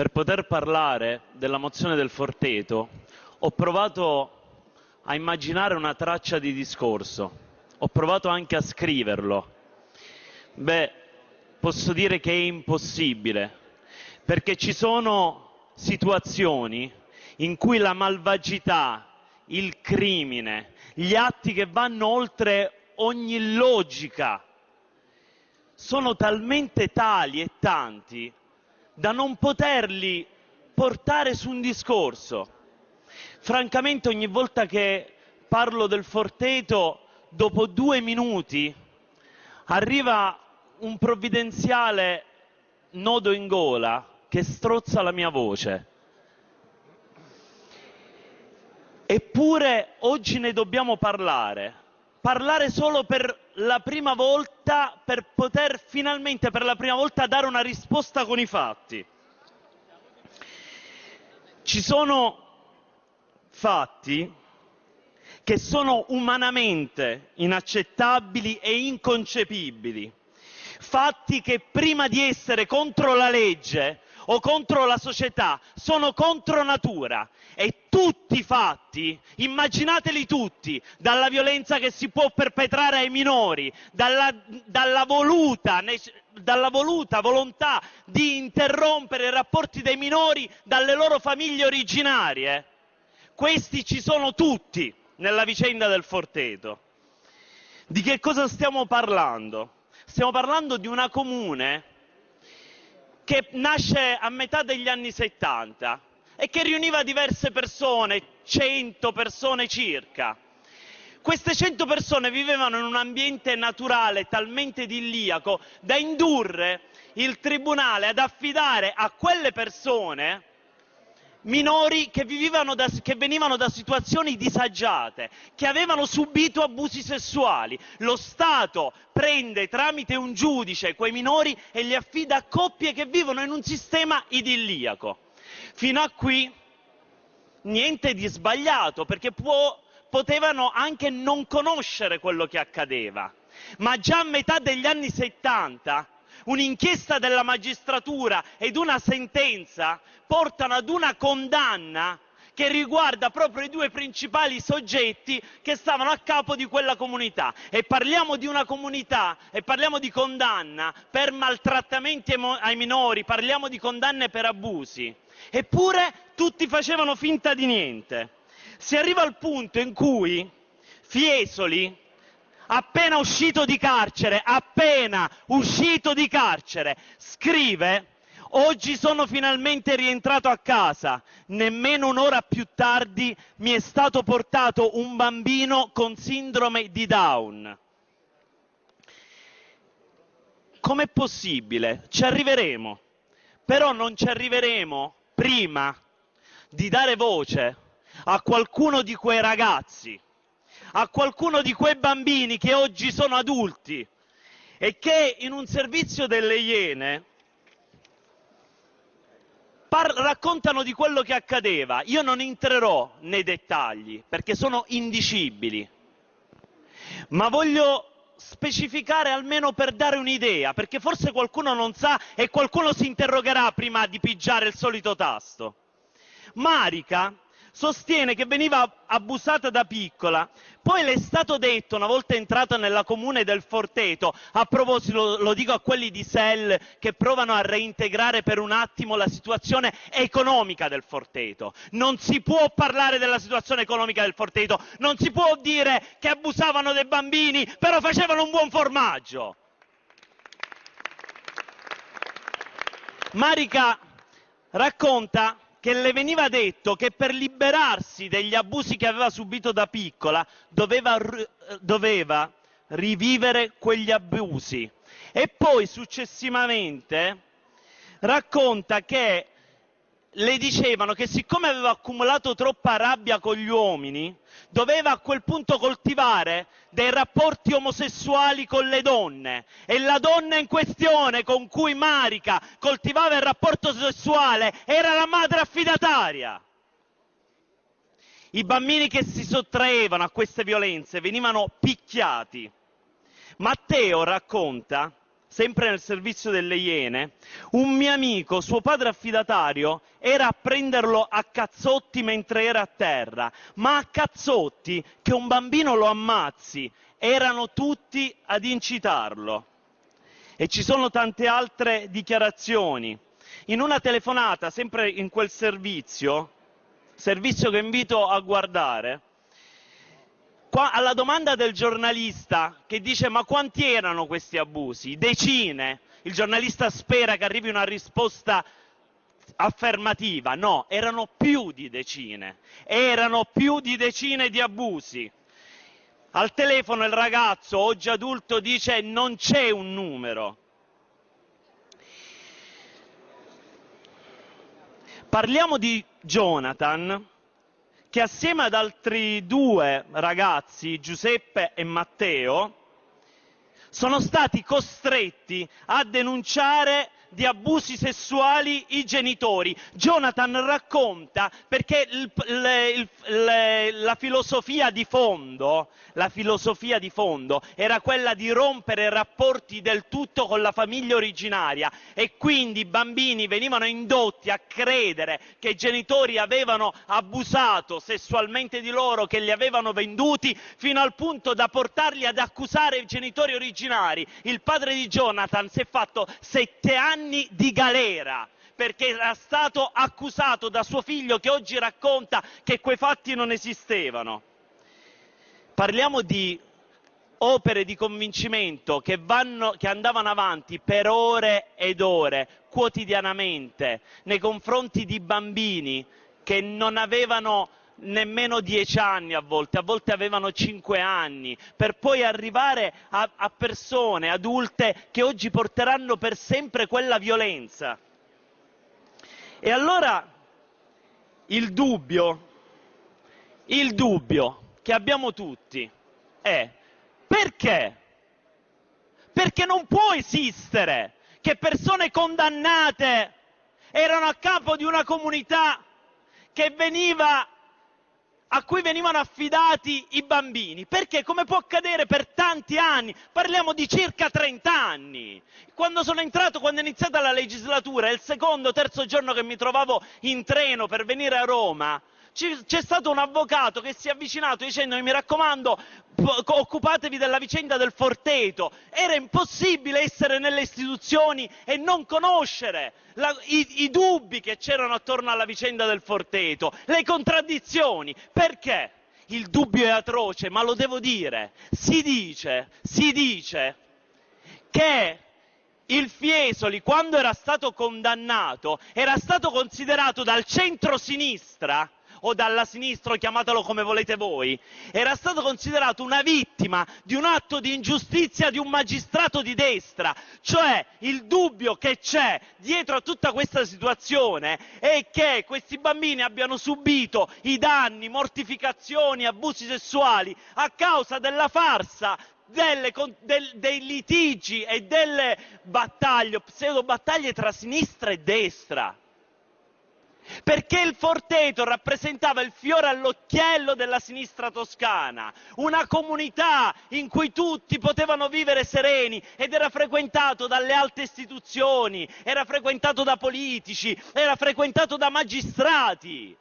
per poter parlare della mozione del Forteto ho provato a immaginare una traccia di discorso, ho provato anche a scriverlo. Beh, posso dire che è impossibile, perché ci sono situazioni in cui la malvagità, il crimine, gli atti che vanno oltre ogni logica sono talmente tali e tanti da non poterli portare su un discorso. Francamente ogni volta che parlo del Forteto, dopo due minuti arriva un provvidenziale nodo in gola che strozza la mia voce. Eppure oggi ne dobbiamo parlare, parlare solo per la prima volta, per poter finalmente per la prima volta dare una risposta con i fatti. Ci sono fatti che sono umanamente inaccettabili e inconcepibili, fatti che prima di essere contro la legge o contro la società sono contro natura e tutti i fatti, immaginateli tutti, dalla violenza che si può perpetrare ai minori, dalla, dalla, voluta, dalla voluta volontà di interrompere i rapporti dei minori dalle loro famiglie originarie. Questi ci sono tutti nella vicenda del Forteto. Di che cosa stiamo parlando? Stiamo parlando di una comune che nasce a metà degli anni 70 e che riuniva diverse persone, 100 persone circa. Queste 100 persone vivevano in un ambiente naturale talmente idilliaco da indurre il tribunale ad affidare a quelle persone minori che, da, che, venivano da situazioni disagiate, che avevano subito abusi sessuali. Lo Stato prende tramite un giudice quei minori e li affida a coppie che vivono in un sistema idilliaco. Fino a qui niente di sbagliato, perché può, potevano anche non conoscere quello che accadeva. Ma già a metà degli anni 70 un'inchiesta della magistratura ed una sentenza portano ad una condanna che riguarda proprio i due principali soggetti che stavano a capo di quella comunità. E parliamo di una comunità e parliamo di condanna per maltrattamenti ai minori, parliamo di condanne per abusi. Eppure tutti facevano finta di niente. Si arriva al punto in cui Fiesoli, appena uscito di carcere, appena uscito di carcere, scrive Oggi sono finalmente rientrato a casa. Nemmeno un'ora più tardi mi è stato portato un bambino con sindrome di Down. Com'è possibile? Ci arriveremo. Però non ci arriveremo prima di dare voce a qualcuno di quei ragazzi a qualcuno di quei bambini che oggi sono adulti e che in un servizio delle Iene raccontano di quello che accadeva. Io non entrerò nei dettagli perché sono indicibili, ma voglio specificare almeno per dare un'idea, perché forse qualcuno non sa e qualcuno si interrogerà prima di pigiare il solito tasto. Marica sostiene che veniva abusata da piccola. Poi le è stato detto, una volta entrata nella comune del Forteto, a proposito, lo dico a quelli di Sell che provano a reintegrare per un attimo la situazione economica del Forteto. Non si può parlare della situazione economica del Forteto, non si può dire che abusavano dei bambini, però facevano un buon formaggio. Marica racconta che le veniva detto che per liberarsi degli abusi che aveva subito da piccola doveva, doveva rivivere quegli abusi. E poi successivamente racconta che le dicevano che siccome aveva accumulato troppa rabbia con gli uomini, doveva a quel punto coltivare dei rapporti omosessuali con le donne e la donna in questione con cui Marica coltivava il rapporto sessuale era la madre affidataria. I bambini che si sottraevano a queste violenze venivano picchiati. Matteo racconta sempre nel servizio delle Iene, un mio amico, suo padre affidatario, era a prenderlo a cazzotti mentre era a terra, ma a cazzotti che un bambino lo ammazzi, erano tutti ad incitarlo. E ci sono tante altre dichiarazioni. In una telefonata, sempre in quel servizio, servizio che invito a guardare, Qua, alla domanda del giornalista che dice ma quanti erano questi abusi? Decine. Il giornalista spera che arrivi una risposta affermativa. No, erano più di decine. Erano più di decine di abusi. Al telefono il ragazzo, oggi adulto, dice non c'è un numero. Parliamo di Jonathan, che assieme ad altri due ragazzi, Giuseppe e Matteo, sono stati costretti a denunciare di abusi sessuali i genitori. Jonathan racconta perché il, il, le, la, filosofia fondo, la filosofia di fondo era quella di rompere rapporti del tutto con la famiglia originaria e quindi i bambini venivano indotti a credere che i genitori avevano abusato sessualmente di loro, che li avevano venduti, fino al punto da portarli ad accusare i genitori originari. Il padre di Jonathan si è fatto sette anni anni di galera perché era stato accusato da suo figlio che oggi racconta che quei fatti non esistevano. Parliamo di opere di convincimento che, vanno, che, andavano avanti per ore ed ore, quotidianamente, nei confronti di bambini che non avevano nemmeno dieci anni a volte, a volte avevano cinque anni, per poi arrivare a, a persone adulte che oggi porteranno per sempre quella violenza. E allora il dubbio, il dubbio che abbiamo tutti è perché? Perché non può esistere che persone condannate erano a capo di una comunità che veniva a cui venivano affidati i bambini, perché? Come può accadere per tanti anni, parliamo di circa 30 anni. Quando sono entrato, quando è iniziata la legislatura, il secondo terzo giorno che mi trovavo in treno per venire a Roma, c'è stato un avvocato che si è avvicinato dicendomi mi raccomando occupatevi della vicenda del Forteto. Era impossibile essere nelle istituzioni e non conoscere la, i, i dubbi che c'erano attorno alla vicenda del Forteto, le contraddizioni. Perché? Il dubbio è atroce, ma lo devo dire. Si dice, si dice che il Fiesoli, quando era stato condannato, era stato considerato dal centro-sinistra o dalla sinistra, chiamatelo come volete voi, era stato considerato una vittima di un atto di ingiustizia di un magistrato di destra. Cioè il dubbio che c'è dietro a tutta questa situazione è che questi bambini abbiano subito i danni, mortificazioni, abusi sessuali a causa della farsa delle, del, dei litigi e delle battaglie, pseudo battaglie tra sinistra e destra perché il Forteto rappresentava il fiore all'occhiello della sinistra toscana, una comunità in cui tutti potevano vivere sereni ed era frequentato dalle alte istituzioni, era frequentato da politici, era frequentato da magistrati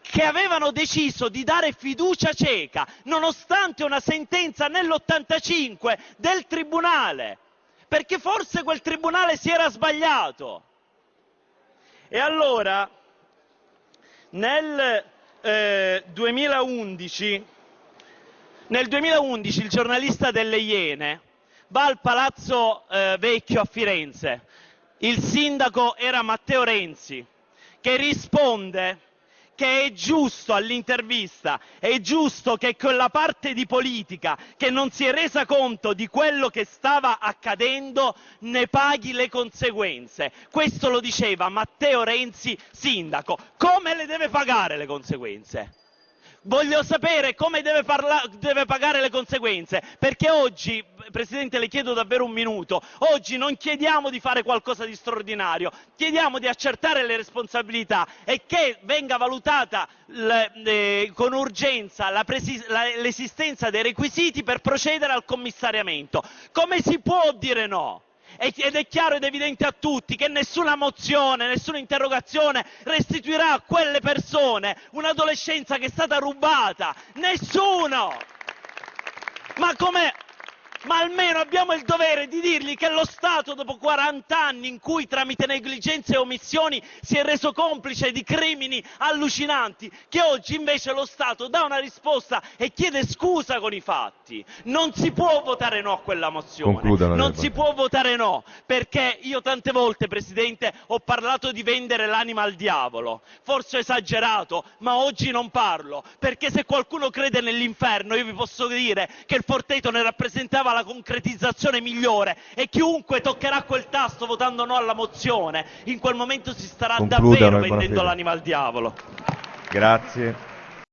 che avevano deciso di dare fiducia cieca, nonostante una sentenza nell'85 del Tribunale, perché forse quel Tribunale si era sbagliato. E allora nel, eh, 2011, nel 2011 il giornalista delle Iene va al Palazzo eh, Vecchio a Firenze. Il sindaco era Matteo Renzi, che risponde che è giusto all'intervista, è giusto che quella parte di politica che non si è resa conto di quello che stava accadendo ne paghi le conseguenze. Questo lo diceva Matteo Renzi, sindaco. Come le deve pagare le conseguenze? Voglio sapere come deve, parla- deve, pagare le conseguenze, perché oggi, Presidente le chiedo davvero un minuto, oggi non chiediamo di fare qualcosa di straordinario, chiediamo di accertare le responsabilità e che venga valutata le, le, con urgenza l'esistenza dei requisiti per procedere al commissariamento. Come si può dire no? Ed è chiaro ed evidente a tutti che nessuna mozione, nessuna interrogazione restituirà a quelle persone un'adolescenza che è stata rubata. Nessuno! Ma come ma almeno abbiamo il dovere di dirgli che lo Stato, dopo 40 anni in cui tramite negligenze e omissioni si è reso complice di crimini allucinanti, che oggi invece lo Stato dà una risposta e chiede scusa con i fatti. Non si può votare no a quella mozione. Concludano, non si può votare no, perché io tante volte, Presidente, ho parlato di vendere l'anima al diavolo. Forse ho esagerato, ma oggi non parlo, perché se qualcuno crede nell'inferno, io vi posso dire che il Forteto ne rappresentava la concretizzazione migliore e chiunque toccherà quel tasto votando no alla mozione, in quel momento si starà Concludano, davvero vendendo l'anima al diavolo. Grazie.